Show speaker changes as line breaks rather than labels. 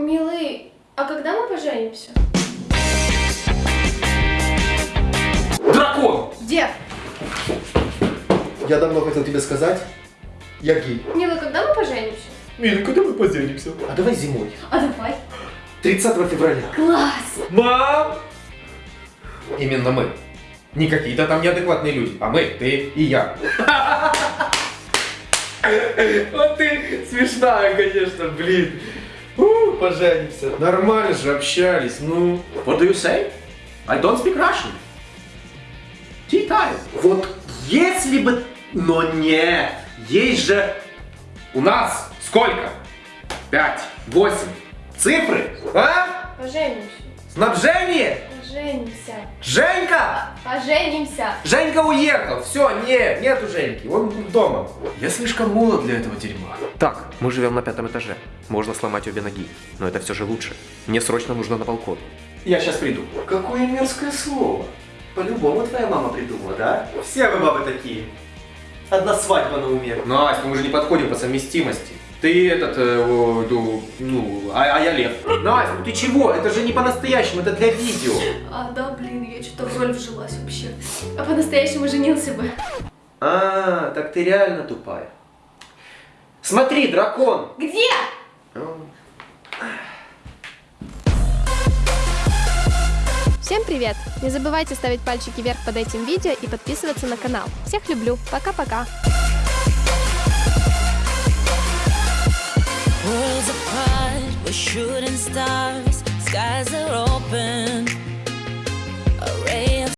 Милый, а когда мы поженимся?
Дракон!
Где?
Я давно хотел тебе сказать, я гей.
Милый, когда мы поженимся?
Мина, когда мы поженимся?
А давай зимой.
А давай.
30 февраля.
Класс!
Мам! Именно мы. Не какие-то там неадекватные люди, а мы, ты и я. Вот ты смешная, конечно, блин. У, Поженимся. Нормально же общались, ну. What do you say? I don't speak Russian. Tea time.
Вот если бы... Но нет, есть же...
У нас сколько? Пять, восемь. Цифры? А?
Поженимся.
Снабжение?
Поженимся.
Женька!
Поженимся.
Женька уехал, все, нет, нету Женьки, он дома. Я слишком молод для этого дерьма. Так, мы живем на пятом этаже. Можно сломать обе ноги, но это все же лучше. Мне срочно нужно на балкон. Я сейчас приду.
Какое мерзкое слово. По-любому твоя мама придумала, да? Все вы бабы такие. Одна свадьба на уме.
Настя, мы уже не подходим по совместимости. Ты этот, э, о, ду- ну, а, а я Лев. Настя, ну ты чего? Это же не по-настоящему, это для видео.
А, да, блин, я что-то в роль вжилась вообще. А по-настоящему женился бы.
А, так ты реально тупая. Смотри, дракон.
Где?
Всем привет! Не забывайте ставить пальчики вверх под этим видео и подписываться на канал. Всех люблю. Пока-пока.
Shooting stars. Skies are open,